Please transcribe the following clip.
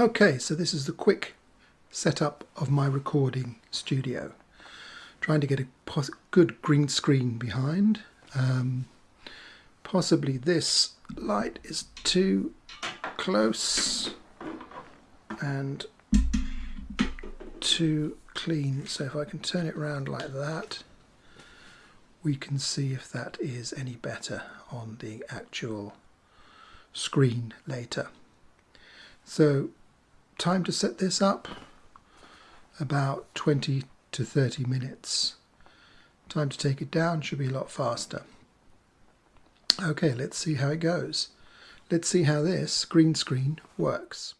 Okay, so this is the quick setup of my recording studio. Trying to get a good green screen behind. Um, possibly this light is too close and too clean. So if I can turn it around like that, we can see if that is any better on the actual screen later. So time to set this up about 20 to 30 minutes. Time to take it down should be a lot faster. Okay, let's see how it goes. Let's see how this green screen works.